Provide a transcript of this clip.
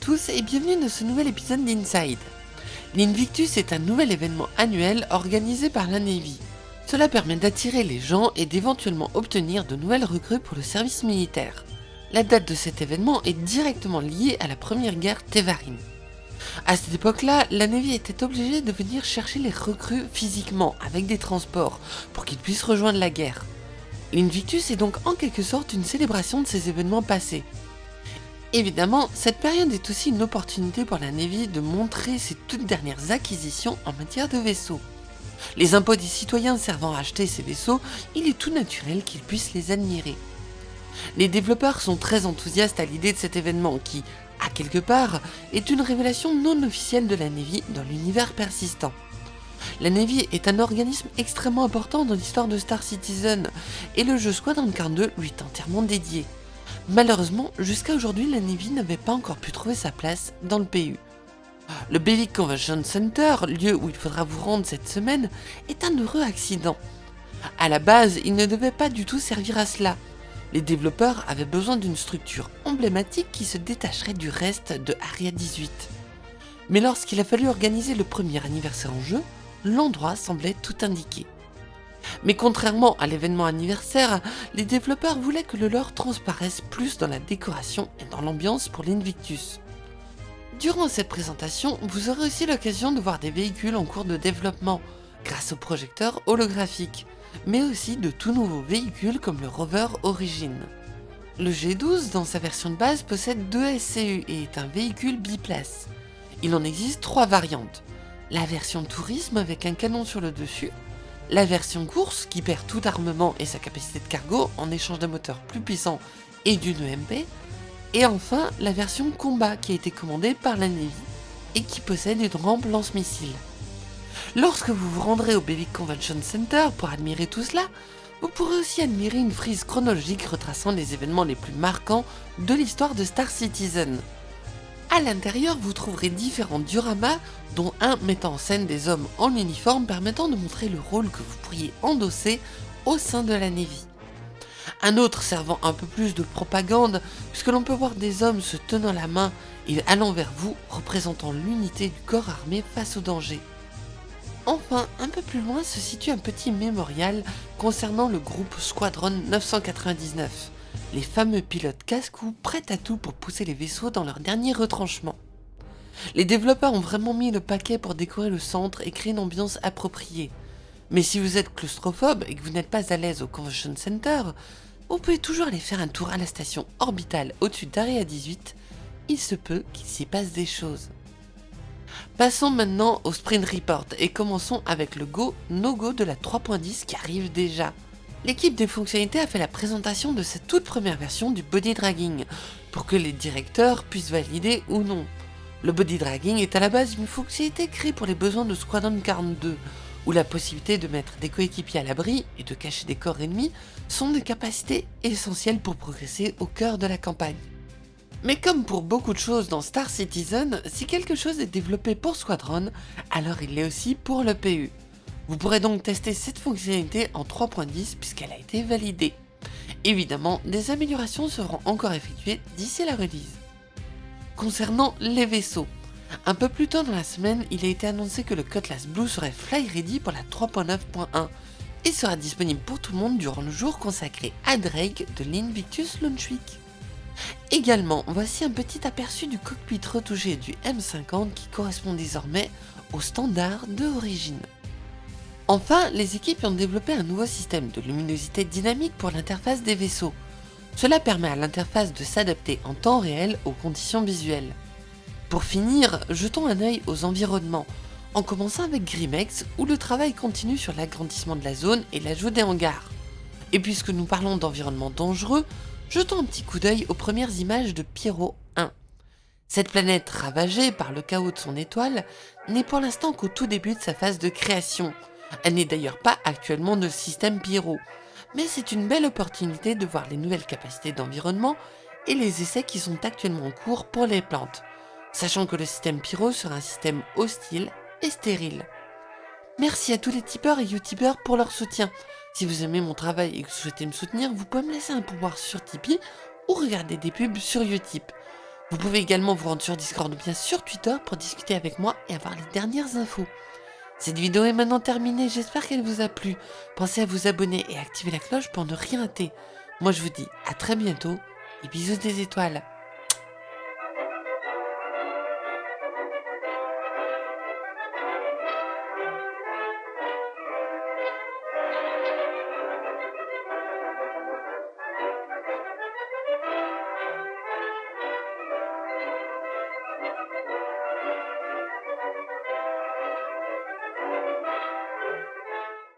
tous et bienvenue dans ce nouvel épisode d'Inside. L'Invictus est un nouvel événement annuel organisé par la Navy. Cela permet d'attirer les gens et d'éventuellement obtenir de nouvelles recrues pour le service militaire. La date de cet événement est directement liée à la première guerre Tevarin. À cette époque-là, la Navy était obligée de venir chercher les recrues physiquement avec des transports pour qu'ils puissent rejoindre la guerre. L'Invictus est donc en quelque sorte une célébration de ces événements passés. Évidemment, cette période est aussi une opportunité pour la Navy de montrer ses toutes dernières acquisitions en matière de vaisseaux. Les impôts des citoyens servant à acheter ces vaisseaux, il est tout naturel qu'ils puissent les admirer. Les développeurs sont très enthousiastes à l'idée de cet événement qui, à quelque part, est une révélation non officielle de la Navy dans l'univers persistant. La Navy est un organisme extrêmement important dans l'histoire de Star Citizen, et le jeu Squadron 42 lui est entièrement dédié. Malheureusement, jusqu'à aujourd'hui, la Navy n'avait pas encore pu trouver sa place dans le PU. Le Bevic Convention Center, lieu où il faudra vous rendre cette semaine, est un heureux accident. À la base, il ne devait pas du tout servir à cela. Les développeurs avaient besoin d'une structure emblématique qui se détacherait du reste de Aria 18. Mais lorsqu'il a fallu organiser le premier anniversaire en jeu, l'endroit semblait tout indiquer. Mais contrairement à l'événement anniversaire, les développeurs voulaient que le lore transparaisse plus dans la décoration et dans l'ambiance pour l'Invictus. Durant cette présentation, vous aurez aussi l'occasion de voir des véhicules en cours de développement, grâce au projecteur holographique, mais aussi de tout nouveaux véhicules comme le Rover Origin. Le G12 dans sa version de base possède deux SCU et est un véhicule biplace. Il en existe trois variantes. La version tourisme avec un canon sur le dessus, la version course qui perd tout armement et sa capacité de cargo en échange d'un moteur plus puissant et d'une EMP, et enfin la version combat qui a été commandée par la Navy et qui possède une rampe lance-missile. Lorsque vous vous rendrez au Bevic Convention Center pour admirer tout cela, vous pourrez aussi admirer une frise chronologique retraçant les événements les plus marquants de l'histoire de Star Citizen. À l'intérieur, vous trouverez différents dioramas, dont un mettant en scène des hommes en uniforme permettant de montrer le rôle que vous pourriez endosser au sein de la Navy. Un autre servant un peu plus de propagande, puisque l'on peut voir des hommes se tenant la main et allant vers vous, représentant l'unité du corps armé face au danger. Enfin, un peu plus loin se situe un petit mémorial concernant le groupe Squadron 999 les fameux pilotes casse-cou prêts à tout pour pousser les vaisseaux dans leur dernier retranchement. Les développeurs ont vraiment mis le paquet pour décorer le centre et créer une ambiance appropriée. Mais si vous êtes claustrophobe et que vous n'êtes pas à l'aise au Convention Center, vous pouvez toujours aller faire un tour à la station orbitale au-dessus d'Area 18, il se peut qu'il s'y passe des choses. Passons maintenant au Sprint Report et commençons avec le Go No Go de la 3.10 qui arrive déjà l'équipe des fonctionnalités a fait la présentation de cette toute première version du body dragging, pour que les directeurs puissent valider ou non. Le body dragging est à la base une fonctionnalité créée pour les besoins de Squadron 42, où la possibilité de mettre des coéquipiers à l'abri et de cacher des corps ennemis sont des capacités essentielles pour progresser au cœur de la campagne. Mais comme pour beaucoup de choses dans Star Citizen, si quelque chose est développé pour Squadron, alors il l'est aussi pour le PU. Vous pourrez donc tester cette fonctionnalité en 3.10 puisqu'elle a été validée. Évidemment, des améliorations seront encore effectuées d'ici la release. Concernant les vaisseaux, un peu plus tôt dans la semaine, il a été annoncé que le Cutlass Blue serait fly ready pour la 3.9.1 et sera disponible pour tout le monde durant le jour consacré à Drake de l'Invictus Launch Week. Également, voici un petit aperçu du cockpit retouché du M50 qui correspond désormais au standard de origine. Enfin, les équipes ont développé un nouveau système de luminosité dynamique pour l'interface des vaisseaux. Cela permet à l'interface de s'adapter en temps réel aux conditions visuelles. Pour finir, jetons un œil aux environnements, en commençant avec Grimex où le travail continue sur l'agrandissement de la zone et l'ajout des hangars. Et puisque nous parlons d'environnement dangereux, jetons un petit coup d'œil aux premières images de Pyro 1. Cette planète ravagée par le chaos de son étoile n'est pour l'instant qu'au tout début de sa phase de création, elle n'est d'ailleurs pas actuellement de système Pyro, mais c'est une belle opportunité de voir les nouvelles capacités d'environnement et les essais qui sont actuellement en cours pour les plantes, sachant que le système Pyro sera un système hostile et stérile. Merci à tous les tipeurs et youtubeurs pour leur soutien. Si vous aimez mon travail et que vous souhaitez me soutenir, vous pouvez me laisser un pouvoir sur Tipeee ou regarder des pubs sur Utip. Vous pouvez également vous rendre sur Discord ou bien sur Twitter pour discuter avec moi et avoir les dernières infos. Cette vidéo est maintenant terminée, j'espère qu'elle vous a plu. Pensez à vous abonner et activer la cloche pour ne rien rater. Moi je vous dis à très bientôt et bisous des étoiles.